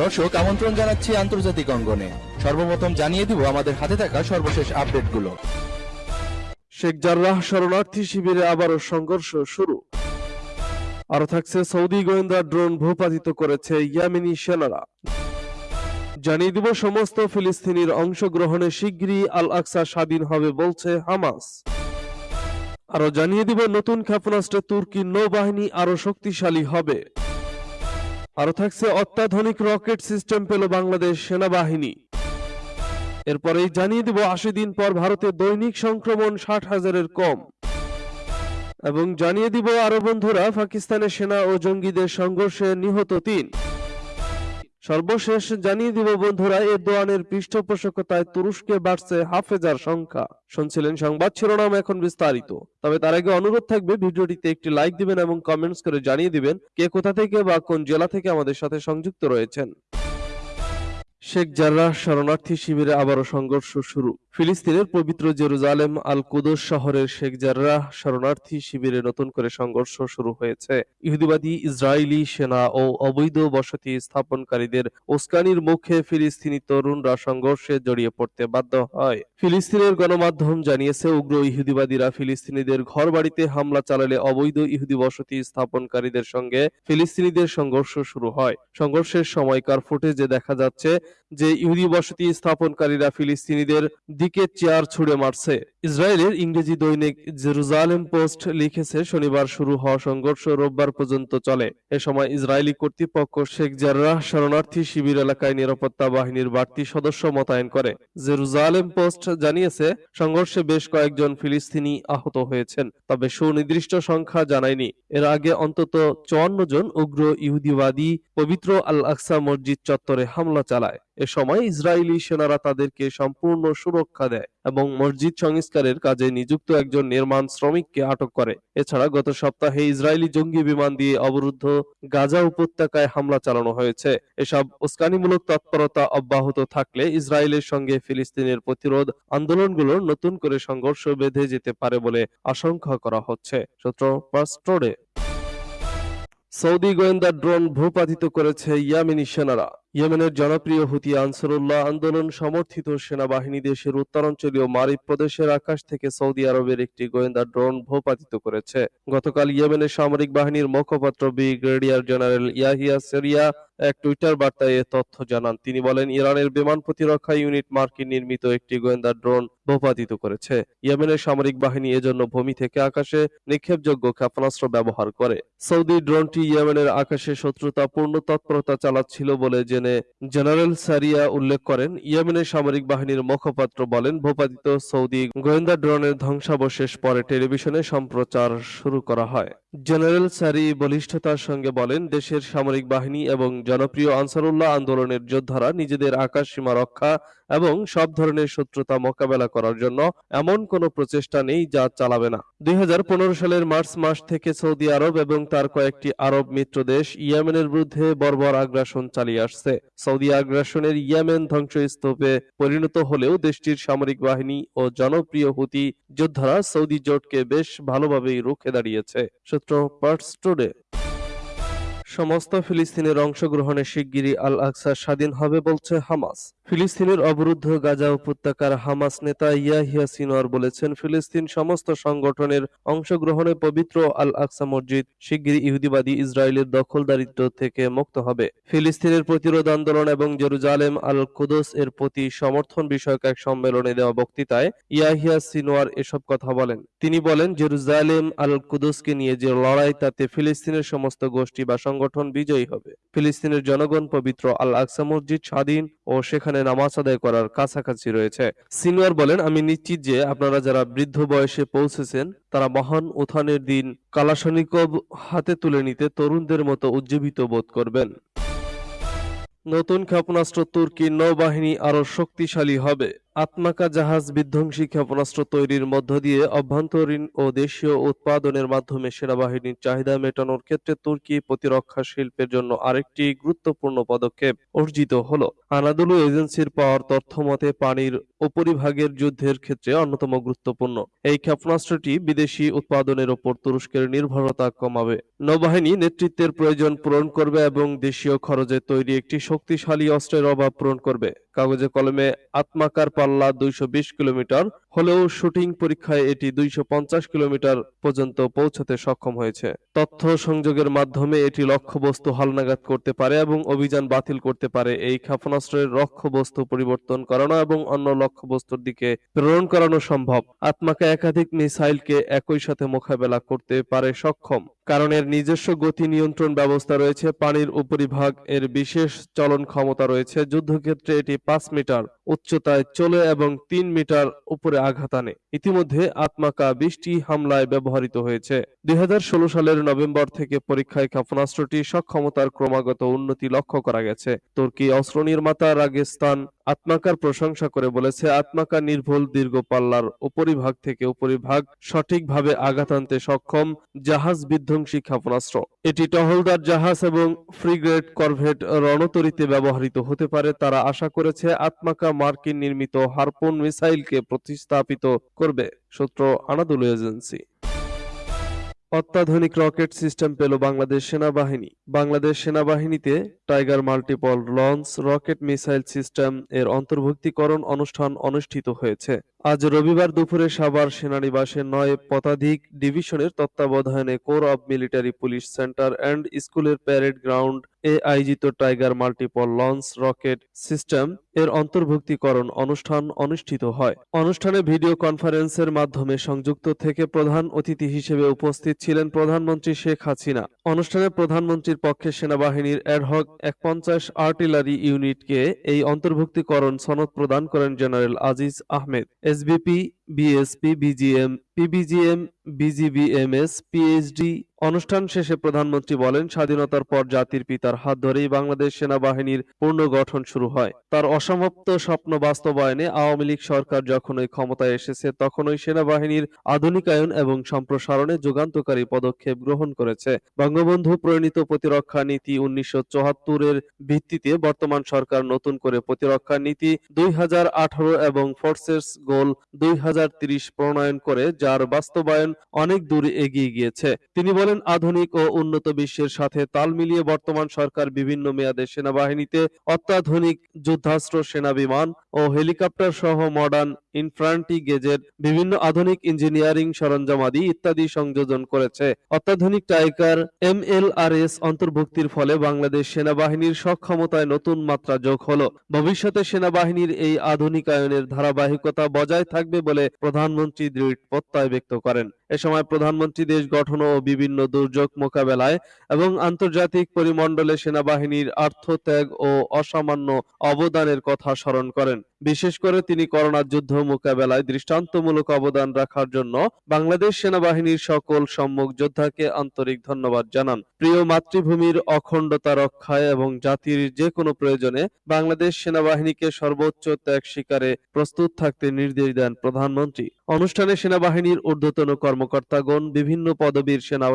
দর্শক, আমন্ত্রণ জানাচ্ছি আন্তর্জাতিক অঙ্গনে। সর্বপ্রথম জানিয়ে দিব আমাদের হাতে থাকা সর্বশেষ আপডেটগুলো। শেখ জার্রাহ শরণার্থী শিবিরে আবারও সংঘর্ষ শুরু। আরও থাকছে সৌদি গোয়েন্দা ড্রোন ভূপাতিত করেছে ইয়ামেনি সেনারা। জানিয়ে দিব সমস্ত ফিলিস্তিনির অংশগ্রহণে শিগগিরই আল আকসা স্বাধীন হবে বলছে হামাস। আরও জানিয়ে দিব নতুন ক্ষেপণাস্ত্রে তুর্কি নৌবাহিনী আরও শক্তিশালী হবে। আরও থাকছে অত্যাধুনিক রকেট সিস্টেম পেল বাংলাদেশ সেনাবাহিনী। এরপরেই জানিয়ে দিব আশি দিন পর ভারতে দৈনিক সংক্রমণ ষাট হাজারের কম। এবং জানিয়ে দিব আরও বন্ধুরা, পাকিস্তানের সেনা ও জঙ্গিদের সংঘর্ষে নিহত তিন। সর্বশেষ জানিয়ে দিব, বন্ধুরা এরদোয়ানের পৃষ্ঠপোষকতায় তুরস্কে বাড়ছে হাফেজার সংখ্যা। শুনছিলেন সংবাদ শিরোনাম এখন বিস্তারিত। তবে তার আগে অনুরোধ থাকবে, ভিডিওটিতে একটি লাইক দিবেন এবং কমেন্টস করে জানিয়ে দিবেন কে কোথা থেকে বা কোন জেলা থেকে আমাদের সাথে সংযুক্ত রয়েছেন। শেখ জার্রাহ শরণার্থী শিবিরে আবারও সংঘর্ষ শুরু। ফিলিস্তিনের পবিত্র জেরুজালেম আল কুদস শহরের শেখ জার্রাহ শরণার্থী শিবিরে নতুন করে সংঘর্ষ শুরু হয়েছে। ইহুদিবাদী ইসরায়েলি সেনা ও অবৈধ বসতি স্থাপনকারীদের উস্কানির মুখে ফিলিস্তিনি তরুণরা সংঘর্ষে জড়িয়ে পড়তে বাধ্য হয়। ফিলিস্তিনের গণমাধ্যম জানিয়েছে, উগ্র ইহুদিবাদীরা ফিলিস্তিনিদের ঘরবাড়িতে হামলা চালালে অবৈধ ইহুদি বসতি স্থাপনকারীদের সঙ্গে ফিলিস্তিনিদের সংঘর্ষ শুরু হয়। সংঘর্ষের সময়কার ফুটেজে দেখা যাচ্ছে যে ইহুদি বসতি স্থাপনকারীরা ফিলিস্তিনিদের দিকে চেয়ার ছুড়ে মারছে। ইসরায়েলের ইংরেজি দৈনিক জেরুজালেম পোস্ট লিখেছে, শনিবার শুরু হওয়া সংঘর্ষ রোববার পর্যন্ত চলে। এ সময় ইসরায়েলি কর্তৃপক্ষ শেখ জার্রাহ শরণার্থী শিবির এলাকায় নিরাপত্তা বাহিনীর বাড়তি সদস্য মোতায়েন করে। জেরুজালেম পোস্ট জানিয়েছে, সংঘর্ষে বেশ কয়েকজন ফিলিস্তিনি আহত হয়েছেন, তবে সুনির্দিষ্ট সংখ্যা জানায়নি। এর আগে অন্তত চুয়ান্ন জন উগ্র ইহুদিবাদী পবিত্র আল আকসা মসজিদ চত্বরে হামলা চালায়। এ সময় ইসরায়েলি সেনারা তাদেরকে সম্পূর্ণ সুরক্ষা দেয় এবং মসজিদ সংস্কারের কাজে নিযুক্ত একজন নির্মাণ শ্রমিককে আটক করে। এছাড়া গত সপ্তাহে ইসরায়েলি জঙ্গি বিমান দিয়ে অবরুদ্ধ গাজা উপত্যকায় হামলা চালানো হয়েছে। এসব উস্কানিমূলক তৎপরতা অব্যাহত থাকলে ইসরায়েলের সঙ্গে ফিলিস্তিনের প্রতিরোধ আন্দোলনগুলোর নতুন করে সংঘর্ষ বেঁধে যেতে পারে বলে আশঙ্কা করা হচ্ছে। সৌদি গোয়েন্দা ড্রোন ভূপাতিত করেছে ইয়ামেনি সেনারা। ইয়েমেনের জনপ্রিয় হুতি আনসারুল্লাহ আন্দোলন সমর্থিত সেনাবাহিনী দেশের উত্তরাঞ্চলীয় মারিব প্রদেশের আকাশ থেকে সৌদি আরবের একটি গোয়েন্দা ড্রোন ভূপাতিত করেছে। গতকাল ইয়েমেনের সামরিক বাহিনীর মুখপাত্র ব্রিগেডিয়ার জেনারেল ইয়াহিয়া সেরিয়া এক টুইটার বার্তায় এ তথ্য জানান। তিনি বলেন, ইরানের বিমান প্রতিরক্ষা ইউনিট মার্কিন নির্মিত একটি গোয়েন্দা ড্রোন ভূপাতিত করেছে। ইয়েমেনের সামরিক বাহিনী এজন্য ভূমি থেকে আকাশে নিক্ষেপযোগ্য ক্ষেপণাস্ত্র ব্যবহার করে। সৌদি ড্রোনটি ইয়েমেনের আকাশে শত্রুতাপূর্ণ তৎপরতা চালাচ্ছিল বলে জেনে জেনারেল সারিয়া উল্লেখ করেন, ইয়েমেনের সামরিক বাহিনীর মুখপাত্র বলেন, ভূপাতিত সৌদি গোয়েন্দা ড্রোনের ধ্বংসাবশেষ পরে টেলিভিশনে সম্প্রচার শুরু করা হয়। জেনারেল সারি বলিষ্ঠতার সঙ্গে বলেন, দেশের সামরিক বাহিনী এবং জনপ্রিয় আনসারুল্লাহ আন্দোলনের যোদ্ধারা নিজেদের আকাশ সীমা রক্ষা এবং সব ধরনের শত্রুতা মোকাবেলা করার জন্য এমন কোনো প্রচেষ্টা নেই যা চালাবে না। দুই হাজার পনেরো সালের মার্চ মাস থেকে সৌদি আরব এবং তার কয়েকটি আরব মিত্র দেশ ইয়েমেনের বিরুদ্ধে বর্বর আগ্রাসন চালিয়ে আসছে। সৌদি আগ্রাসনের ইয়েমেন ধ্বংসস্তূপে পরিণত হলেও দেশটির সামরিক বাহিনী ও জনপ্রিয় হুতি যোদ্ধারা সৌদি জোটকে বেশ ভালোভাবেই রুখে দাঁড়িয়েছে। সূত্র পার্টস টুডে। সমস্ত ফিলিস্তিনের অংশগ্রহণে শিগগিরই আল আকসা স্বাধীন হবে বলছে হামাস। ফিলিস্তিনের অবরুদ্ধ গাজা উপত্যকার হামাস নেতা ইয়াহিয়া সিনোয়ার বলেছেন, ফিলিস্তিন সমস্ত সংগঠনের অংশগ্রহণে পবিত্র আল আকসা মসজিদ শিগগিরই ইহুদিবাদী ইসরায়েলের দখলদারিত্ব থেকে মুক্ত হবে। ফিলিস্তিনের প্রতিরোধ আন্দোলন এবং জেরুজালেম আল কুদস এর প্রতি সমর্থন বিষয়ক এক সম্মেলনে দেওয়া বক্তৃতায় ইয়াহিয়া সিনোয়ার এসব কথা বলেন। তিনি বলেন, জেরুজালেম আল কুদসকে নিয়ে যে লড়াই, তাতে ফিলিস্তিনের সমস্ত গোষ্ঠী বা সংগঠন বিজয়ী হবে। ফিলিস্তিনের জনগণ পবিত্র আল আকসা মসজিদ স্বাধীন ও সেখানে নামাজ আদায় করার কাছাকাছি রয়েছে। সিনওয়ার বলেন, আমি নিশ্চিত যে আপনারা যারা বৃদ্ধ বয়সে পৌঁছেছেন, তারা মহান উত্থানের দিন কালাশনিকব হাতে তুলে নিতে তরুণদের মতো উজ্জীবিত বোধ করবেন। নতুন ক্ষেপণাস্ত্র তুর্কির নৌবাহিনী আরও শক্তিশালী হবে। আত্মাকা জাহাজ বিধ্বংসী ক্ষেপণাস্ত্র তৈরির মধ্য দিয়ে অভ্যন্তরীণ ও দেশীয় উৎপাদনের মাধ্যমে সেনাবাহিনীর চাহিদা মেটানোর ক্ষেত্রে তুর্কি প্রতিরক্ষা শিল্পের জন্য আরেকটি গুরুত্বপূর্ণ পদক্ষেপ অর্জিত হলো। আনাদুলু এজেন্সির পাওয়ার তথ্য মতে উপরিভাগের যুদ্ধের ক্ষেত্রে অন্যতম গুরুত্বপূর্ণ। এই ক্ষেপণাস্ত্রটি বিদেশি উৎপাদনের ওপর তুরস্কের নির্ভরতা কমাবে। নৌবাহিনী নেতৃত্বের প্রয়োজন পূরণ করবে এবং দেশীয় খরচে তৈরি একটি শক্তিশালী অস্ত্রের অভাব পূরণ করবে। কাগজে কলমে আত্মাকার পাল্লা দুইশো কিলোমিটার হলেও শুটিং পরীক্ষায় এটি দুইশো পঞ্চাশ কিলোমিটার পর্যন্ত পৌঁছাতে সক্ষম হয়েছে। তথ্য সংযোগের মাধ্যমে এটি লক্ষ্যবস্তু হালনাগাদ করতে পারে এবং অভিযান বাতিল করতে পারে। এই ক্ষেপণাস্ত্রের লক্ষ্যবস্তু পরিবর্তন করানো এবং অন্য লক্ষ্যবস্তুর দিকে প্রেরণ করানো সম্ভব। আত্মাকা একাধিক মিসাইলকে একই সাথে মোকাবেলা করতে পারে সক্ষম। কারণ এর নিজস্ব গতি নিয়ন্ত্রণ ব্যবস্থা রয়েছে, পানির উপরিভাগ, এর বিশেষ চলন ক্ষমতা রয়েছে। যুদ্ধক্ষেত্রে এটি পাঁচ মিটার উচ্চতায় চলে এবং তিন মিটার উপরে আঘাত আনে। ইতিমধ্যে আত্মাকা বিশটি হামলায় ব্যবহৃত হয়েছে। দুই হাজার ষোলো সালের নভেম্বর থেকে পরীক্ষায় ক্ষেপণাস্ত্রটি সক্ষমতার ক্রমাগত উন্নতি লক্ষ্য করা গেছে। তুর্কি অস্ত্র নির্মাতা রাগেস্তান আত্মাকার প্রশংসা করে বলেছে আত্মাকা নির্ভুল দীর্ঘ পাল্লার উপরিভাগ থেকে উপরিভাগ সঠিকভাবে আঘাত আনতে সক্ষম জাহাজ বিধ্বংসী ক্ষেপণাস্ত্র। এটি টহলদার জাহাজ এবং ফ্রিগ্রেড করভেট রণতরীতে ব্যবহৃত হতে পারে। তারা আশা করেছে আত্মাকা মার্কিন নির্মিত হারপুন মিসাইলকে প্রতিস্থাপিত করবে। সূত্র আনাদুল এজেন্সি। অত্যাধুনিক রকেট সিস্টেম পেল বাংলাদেশ সেনাবাহিনী। বাংলাদেশ সেনাবাহিনীতে tiger multiple launch rocket missile system এর অন্তর্ভুক্তিকরণ অনুষ্ঠান অনুষ্ঠিত হয়েছে। আজ রবিবার দুপুরে সাভার সেনানিবাসের নয় পদাধিক ডিভিশনের তত্ত্বাবধানে corps of military police centre and স্কুলের প্যারেড গ্রাউন্ড এ আয়োজিত tiger multiple launch rocket system এর অন্তর্ভুক্তিকরণ অনুষ্ঠান অনুষ্ঠিত হয়। অনুষ্ঠানে ভিডিও কনফারেন্সের মাধ্যমে সংযুক্ত থেকে প্রধান অতিথি হিসেবে উপস্থিত ছিলেন প্রধানমন্ত্রী শেখ হাসিনা। অনুষ্ঠানে প্রধানমন্ত্রীর পক্ষে সেনাবাহিনীর অ্যাডহক এক পঞ্চাশ আর্টিলারি ইউনিটকে এই অন্তর্ভুক্তিকরণ সনদ প্রদান করেন general Aziz Ahmed. S B P B S P B G M P B G M B G B M S P H D অনুষ্ঠান শেষে প্রধানমন্ত্রী বলেন, স্বাধীনতার পর জাতির পিতার হাত ধরেই বাংলাদেশ সেনাবাহিনীর পুনর্গঠন শুরু হয়। তার অসমাপ্ত স্বপ্ন বাস্তবায়নে আওয়ামী লীগ সরকার যখনই ক্ষমতায় এসেছে, তখনই সেনাবাহিনীর আধুনিকায়ন এবং সম্প্রসারণে যুগান্তকারী পদক্ষেপ গ্রহণ করেছে। বঙ্গবন্ধু প্রণীত প্রতিরক্ষা নীতি উনিশশো চুয়াত্তরের ভিত্তিতে বর্তমান সরকার নতুন করে প্রতিরক্ষা নীতি দুই হাজার আঠারো এবং ফোর্সেস গোল দুই প্রণয়ন করে, যার বাস্তবায়ন অনেক দূর এগিয়ে গিয়েছে। তিনি বলেন আধুনিক ও উন্নত বিশ্বের সাথে তাল মিলিয়ে বর্তমান সরকার বিভিন্ন মেয়াদে সেনাবাহিনীতে অত্যাধুনিক যুদ্ধাস্ত্র সেনা বিমান ও হেলিকপ্টার সহ মডার্ন ইনফ্রান্টি গেজের বিভিন্ন আধুনিক ইঞ্জিনিয়ারিং সরঞ্জামাদি ইত্যাদি সংযোজন করেছে। অত্যাধুনিক টাইগার এমএলআরএস অন্তর্ভুক্তির ফলে বাংলাদেশ সেনাবাহিনীর সক্ষমতায় নতুন মাত্রা যোগ হলো। ভবিষ্যতে সেনাবাহিনীর এই আধুনিকায়নের ধারাবাহিকতা বজায় থাকবে বলে প্রধানমন্ত্রী দৃঢ় প্রত্যয় ব্যক্ত করেন। এ সময় প্রধানমন্ত্রী দেশ গঠন ও বিভিন্ন দুর্যোগ মোকাবেলায় এবং আন্তর্জাতিক পরিমণ্ডলে সেনাবাহিনীর আর্থত্যাগ ও অসামান্য অবদানের কথা স্মরণ করেন। বিশেষ করে তিনি করোনা যুদ্ধ মোকাবেলায় দৃষ্টান্তমূলক অবদান রাখার জন্য বাংলাদেশ সেনাবাহিনীর সকল সম্মুখ যোদ্ধাকে আন্তরিক ধন্যবাদ জানান। প্রিয় মাতৃভূমির অখণ্ডতা রক্ষায় এবং জাতির যে কোনো প্রয়োজনে বাংলাদেশ সেনাবাহিনীকে সর্বোচ্চ ত্যাগ স্বীকারে প্রস্তুত থাকতে নির্দেশ দেন প্রধানমন্ত্রী। অনুষ্ঠানে সেনাবাহিনীর ঊর্ধ্বতন কর্মকর্তাগণ, বিভিন্ন পদবীর সেনা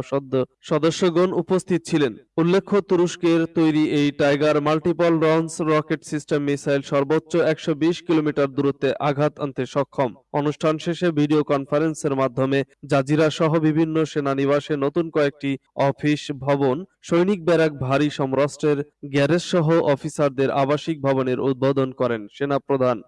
সদস্যগণ উপস্থিত ছিলেন। উল্লেখ্য, তুরস্কের তৈরি এই tiger multiple launch rocket system missile সর্বোচ্চ একশো বিশ কিলোমিটার দূরত্বে আঘাত আনতে সক্ষম। অনুষ্ঠান শেষে ভিডিও কনফারেন্সের মাধ্যমে জাজিরা সহ বিভিন্ন সেনানিবাসে নতুন কয়েকটি অফিস, ভবন, সৈনিক ব্যারাক, ভারী সমরাষ্ট্রের গ্যারেজ সহ অফিসারদের আবাসিক ভবনের উদ্বোধন করেন সেনাপ্রধান।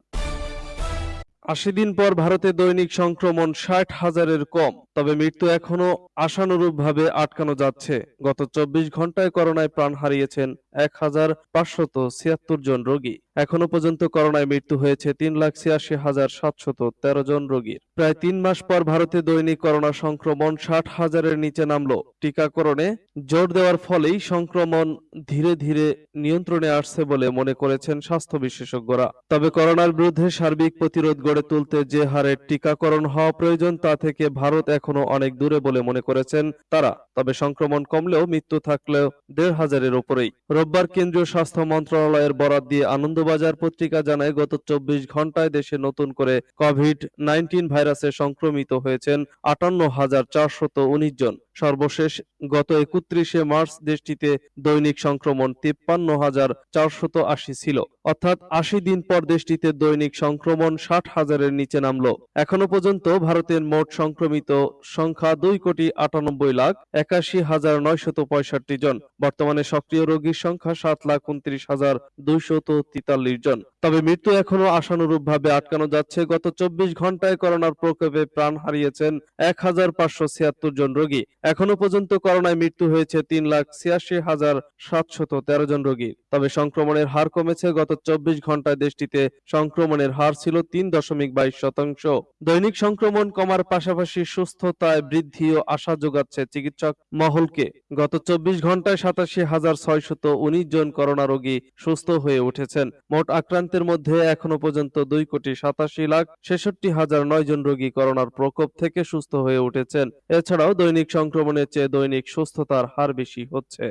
আশি দিন পর ভারতে দৈনিক সংক্রমণ ষাট হাজারের কম, তবে মৃত্যু এখনও আশানুরূপভাবে আটকানো যাচ্ছে। গত চব্বিশ ঘন্টায় করোনায় প্রাণ হারিয়েছেন এক হাজার পাঁচশত ছিয়াত্তর জন রোগী। এখনও পর্যন্ত করোনায় মৃত্যু হয়েছে তিন লাখ ছিয়াশি হাজার সাতশত তেরো জন রোগীর। প্রায় তিন মাস পর ভারতে দৈনিক করোনা সংক্রমণ ষাট হাজারের নিচে নামলো। টিকাকরণে জোর দেওয়ার ফলেই সংক্রমণ ধীরে ধীরে নিয়ন্ত্রণে আসছে বলে মনে করেছেন স্বাস্থ্য বিশেষজ্ঞরা। তবে করোনার বিরুদ্ধে সার্বিক প্রতিরোধ গড়ে তুলতে যে হারে টিকাকরণ হওয়া প্রয়োজন তা থেকে ভারত এখনও অনেক দূরে বলে মনে করেছেন তারা। তবে সংক্রমণ কমলেও মৃত্যু থাকলেও দেড় হাজারের উপরেই। রোববার কেন্দ্রীয় স্বাস্থ্য মন্ত্রণালয়ের বরাত দিয়ে আনন্দবাজার পত্রিকা জানায়, গত চব্বিশ ঘন্টায় দেশে নতুন করে কোভিড নাইন্টিন ভাইরাসে সংক্রমিত হয়েছেন আটান্ন হাজার চারশত উনিশ জন। সর্বশেষ গত একত্রিশে মার্চ দেশটিতে দৈনিক সংক্রমণ তিপ্পান্ন হাজার চারশত আশি ছিল। অর্থাৎ আশি দিন পর দেশটিতে দৈনিক সংক্রমণ ষাট হাজারের নিচে নামলো। এখনও পর্যন্ত ভারতের মোট সংক্রমিত সংখ্যা দুই কোটি আটানব্বই লাখ একাশি হাজার নয়শত পঁয়ষট্টি জন। বর্তমানে সক্রিয় রোগীর সংখ্যা সাত লাখ উনত্রিশ হাজার দুইশত তেতাল্লিশ জন। তবে মৃত্যু এখনও আশানুরূপ ভাবে আটকানো যাচ্ছে। গত চব্বিশ ঘন্টায় করোনার প্রকোপে প্রাণ হারিয়েছেন এক হাজার পাঁচশো ছিয়াত্তর জন রোগী। এখনও পর্যন্ত করোনায় মৃত্যু হয়েছে তিন লাখ ছিয়াশি হাজার সাতশত তেরো জন রোগী। তবে সংক্রমণের হার কমেছে। গত চব্বিশ ঘন্টায় দেশটিতে সংক্রমণের হার ছিল তিন দশমিক বাইশ শতাংশ। দৈনিক সংক্রমণ কমার পাশাপাশি সুস্থতায় বৃদ্ধিও আশা যোগাচ্ছে চিকিৎসক মহলকে। গত চব্বিশ ঘন্টায় সাতাশি হাজার ছয়শত উনিশ জন করোনা রোগী সুস্থ হয়ে উঠেছেন। মোট আক্রান্তের মধ্যে এখনও পর্যন্ত দুই কোটি সাতাশি লাখ ছেষট্টি হাজার নয় জন রোগী করোনার প্রকোপ থেকে সুস্থ হয়ে উঠেছেন। এছাড়াও দৈনিক সংক্রমণের চেয়ে দৈনিক সুস্থতার হার বেশি হচ্ছে।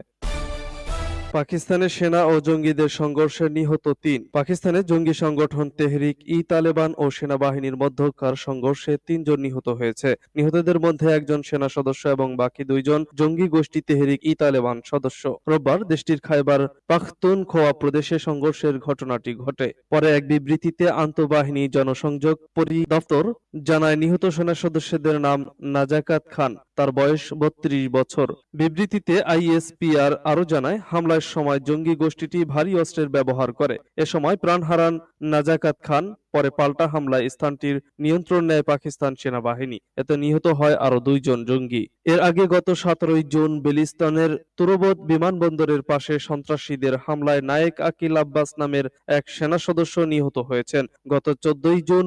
পাকিস্তানের সেনা ও জঙ্গিদের সংঘর্ষে নিহত তিন। পাকিস্তানের জঙ্গি সংগঠন তেহরিক, ই তালেবান ও সেনাবাহিনীর মধ্যকার সংঘর্ষে তিনজন নিহত হয়েছে। নিহতদের মধ্যে একজন সেনা সদস্য এবং বাকি দুইজন জঙ্গি গোষ্ঠী তেহরিক, ই তালেবান সদস্য। রোববার দেশটির খাইবার পাখতুনখোয়া প্রদেশে সংঘর্ষের ঘটনাটি ঘটে। পরে এক বিবৃতিতে আন্তঃবাহিনী জনসংযোগ পরিদপ্তর জানায়, নিহত সেনা সদস্যদের নাম নাজাকাত খান, তার বয়স বত্রিশ বছর। বিবৃতিতে আইএসপিআর আরও জানায় হামলার সময় জঙ্গি গোষ্ঠীটি ভারী অস্ত্রের ব্যবহার করে। এ সময় প্রাণ হারান নাজাকাত খান, পরে পাল্টা হামলায় স্থানটির নিয়ন্ত্রণ নেয় পাকিস্তান সেনাবাহিনী। এতে নিহত হয় আরও দুইজন জঙ্গি। এর আগে গত সতেরোই জুন বেলিস্তানের তুরবত বিমানবন্দরের পাশে সন্ত্রাসীদের হামলায় নায়েক আকিল আব্বাস নামের এক সেনা সদস্য নিহত হয়েছেন। গত চোদ্দই জুন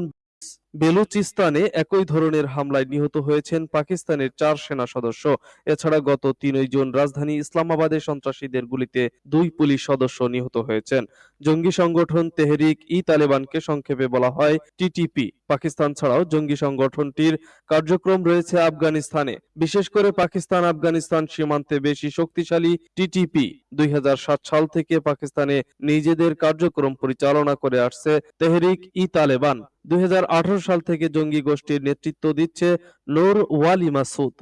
বেলুচিস্তানে একই ধরনের হামলায় নিহত হয়েছেন পাকিস্তানের চার সেনা সদস্য। এছাড়া গত তিনই জুন রাজধানী ইসলামাবাদে সন্ত্রাসীদের গুলিতে দুই পুলিশ সদস্য নিহত হয়েছেন। জঙ্গি সংগঠন তেহরিক ই তালেবানকে সংক্ষেপে বলা হয় টিটিপি পাকিস্তান ছাড়াও জঙ্গি সংগঠনটির কার্যক্রম রয়েছে আফগানিস্তানে। বিশেষ করে পাকিস্তান আফগানিস্তান সীমান্তে বেশি শক্তিশালী টিটিপি দুই হাজার সাত সাল থেকে পাকিস্তানে নিজেদের কার্যক্রম পরিচালনা করে আসছে তেহরিক ই তালেবান। দুই হাজার আঠারো সাল থেকে জঙ্গি গোষ্ঠীর নেতৃত্ব দিচ্ছে নূর ওয়ালি মাসুদ।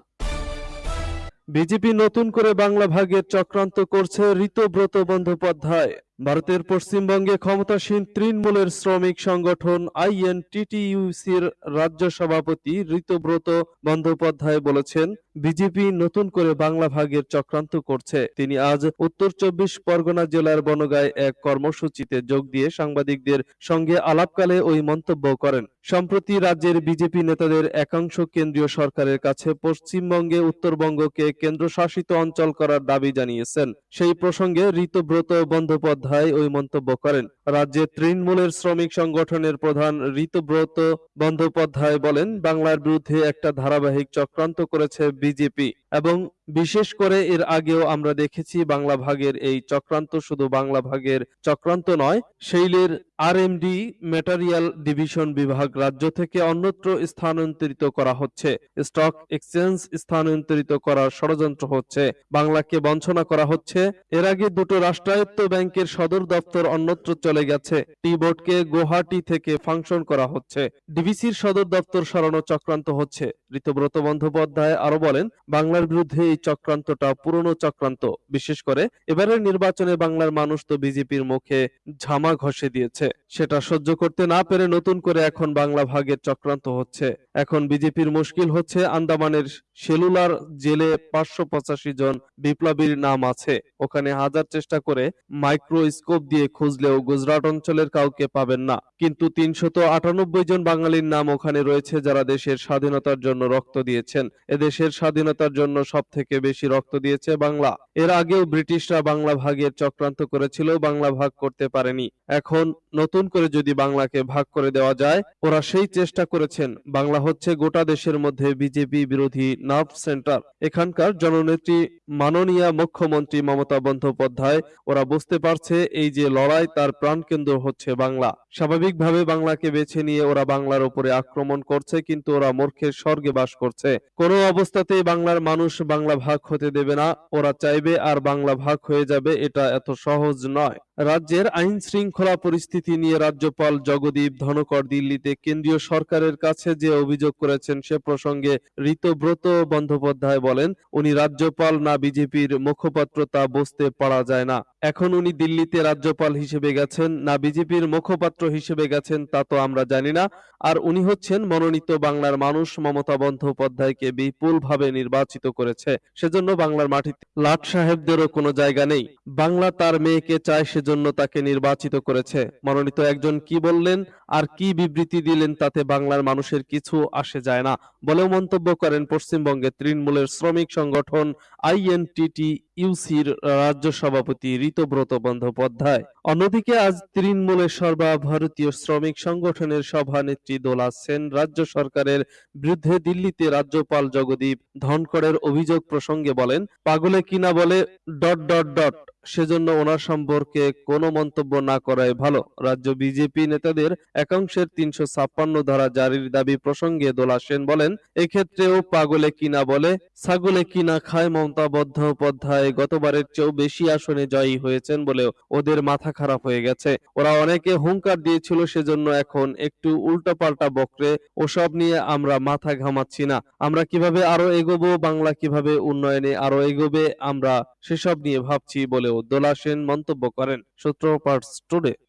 বিজেপি নতুন করে বাংলা ভাগের চক্রান্ত করছে ঋতব্রত বন্দ্যোপাধ্যায়। ভারতের পশ্চিমবঙ্গে ক্ষমতাসীন তৃণমূলের শ্রমিক সংগঠন আইএনটিটিইউসির রাজ্য সভাপতি ঋতব্রত বন্দ্যোপাধ্যায় বলেছেন, বিজেপি নতুন করে বাংলা ভাগের চক্রান্ত করছে। তিনি আজ উত্তর চব্বিশ পরগনা জেলার বনগায় এক কর্মসূচিতে যোগ দিয়ে সাংবাদিকদের সঙ্গে আলাপকালে ওই মন্তব্য করেন। সম্প্রতি রাজ্যের বিজেপি নেতাদের একাংশ কেন্দ্রীয় সরকারের কাছে পশ্চিমবঙ্গে উত্তরবঙ্গকে কেন্দ্রশাসিত অঞ্চল করার দাবি জানিয়েছেন। সেই প্রসঙ্গে ঋতব্রত বন্দ্যোপাধ্যায় ওই মন্তব্য করেন। রাজ্যে তৃণমূলের শ্রমিক সংগঠনের প্রধান ঋতব্রত বন্দ্যোপাধ্যায় বলেন, বাংলার বিরুদ্ধে একটা ধারাবাহিক চক্রান্ত করেছে বিজেপি এবং বিশেষ করে এর আগেও আমরা দেখেছি বাংলা ভাগের এই চক্রান্ত শুধু বাংলা ভাগের চক্রান্ত নয় সেইলের আরএমডি ম্যাটেরিয়াল ডিভিশন বিভাগ রাজ্য থেকে অন্যত্র স্থানান্তরিত করা হচ্ছে। স্টক এক্সচেঞ্জ স্থানান্তরিত করার ষড়যন্ত্র হচ্ছে। বাংলাকে বঞ্চনা করা হচ্ছে। এর আগে দুটো রাষ্ট্রায়ত্ত ব্যাংকের সদর দপ্তর অন্যত্র চলে গেছে। টি বোর্ডকে গুয়াহাটি থেকে ফাংশন করা হচ্ছে। ডিভিসির সদর দপ্তর সরানো চক্রান্ত হচ্ছে। ঋতব্রত বন্দ্যোপাধ্যায় আরও বলেন, বাংলার বিরুদ্ধে এই চক্রান্তটা পুরনো চক্রান্ত। বিশেষ করে এবারের নির্বাচনে বাংলার মানুষ তো বিজেপির মুখে ঝামা ঘষে দিয়েছে। সেটা সহ্য করতে না পেরে নতুন করে এখন বাংলা ভাগের চক্রান্ত হচ্ছে। এখন বিজেপির মুশকিল হচ্ছে আন্দামানের সেলুলার জেলে পাঁচশো পঁচাশি জন বিপ্লবীর নাম আছে। ওখানে হাজার চেষ্টা করে মাইক্রোস্কোপ দিয়ে খুঁজলেও গুজরাট অঞ্চলের কাউকে পাবেন না। কিন্তু তিনশত আটানব্বই জন বাঙালির নাম ওখানে রয়েছে যারা দেশের স্বাধীনতার জন্য রক্ত দিয়েছেন। এদেশের স্বাধীনতার জন্য সব থেকে বেশি রক্ত দিয়েছে বাংলা। এর আগেও ব্রিটিশরা বাংলা ভাগের চক্রান্ত করেছিল, বাংলা ভাগ করতে পারেনি। এখন নতুন করে যদি বাংলাকে ভাগ করে দেওয়া যায়, ওরা সেই চেষ্টা করেছেন। বাংলা হচ্ছে গোটা দেশের মধ্যে বিজেপি বিরোধী নার্ভ সেন্টার। এখানকার জননেত্রী মাননীয় মুখ্যমন্ত্রী মমতা বন্দ্যোপাধ্যায়, ওরা বুঝতে পারছে এই যে লড়াই, তার প্রাণকেন্দ্র হচ্ছে বাংলা। স্বাভাবিকভাবে বাংলাকে বেছে নিয়ে ওরা বাংলার উপরে আক্রমণ করছে, কিন্তু ওরা মূর্খের স্বর্গে সঙ্গে বাস করছে। কোনো অবস্থাতেই বাংলার মানুষ বাংলা ভাগ হতে দেবে না। ওরা চাইবে আর বাংলা ভাগ হয়ে যাবে, এটা এত সহজ নয়। রাজ্যের আইন শৃঙ্খলা পরিস্থিতি নিয়ে রাজ্যপাল জগদীপ ধনকর দিল্লিতে কেন্দ্রীয় সরকারের কাছে যে অভিযোগ করেছেন সে প্রসঙ্গে ঋতব্রত বন্দ্যোপাধ্যায় বলেন, উনি রাজ্যপাল না বিজেপির মুখপাত্র তা বুঝতে পারা যায় না। এখন উনি দিল্লিতে রাজ্যপাল হিসেবে গেছেন, না বিজেপির মুখপাত্র হিসেবে গেছেন, তা তো আমরা জানি না। আর উনি হচ্ছেন মনোনীত বাংলার মানুষ মমতা বন্দ্যোপাধ্যায়কে বিপুলভাবে নির্বাচিত করেছে। সেজন্য বাংলার মাটিতে লাট সাহেবদেরও কোনো জায়গা নেই। বাংলা তার মেয়েকে চায়, সেজন্য তাকে নির্বাচিত করেছে। মনোনীত একজন কি বললেন আর কি বিবৃতি দিলেন তাতে বাংলার মানুষের কিছু আসে যায় না। বলেও মন্তব্য করেন পশ্চিমবঙ্গের তৃণমূলের শ্রমিক সংগঠন আইএনটিটি ইউসির রাজ্য সভাপতি ঋতব্রত বন্দ্যোপাধ্যায়। অন্যদিকে আজ তৃণমূলের সর্বভারতীয় শ্রমিক সংগঠনের সভানেত্রী দোলা সেন রাজ্য সরকারের বিরুদ্ধে দিল্লিতে রাজ্যপাল জগদীপ ধনকরের অভিযোগ প্রসঙ্গে বলেন, পাগলে কিনা বলে, ডট ডট ডট। সেজন্য ওনার সম্পর্কে কোনো মন্তব্য না করাই ভালো। রাজ্য বিজেপি নেতাদের একাংশের তিনশো ছাপ্পান্ন ধারা জারির দাবি প্রসঙ্গে দোলা সেন বলেন, এক্ষেত্রেও পাগলে কিনা বলে, ছাগলে কিনা খায় মমতা বন্দ্যোপাধ্যায়, গতবারের চেয়েও বেশি আসনে জয়ী হয়েছেন বলেও ওদের মাথা খারাপ হয়ে গেছে। ওরা অনেকে হুঙ্কার দিয়েছিল সেজন্য এখন একটু উল্টোপাল্টা বকরে, ওসব নিয়ে আমরা মাথা ঘামাচ্ছি না। আমরা কীভাবে আরও এগোবো, বাংলা কীভাবে উন্নয়নে আরও এগোবে, আমরা সেসব নিয়ে ভাবছি বলেও দোলা সেন মন্তব্য করেন সূত্র পার্টস টুডে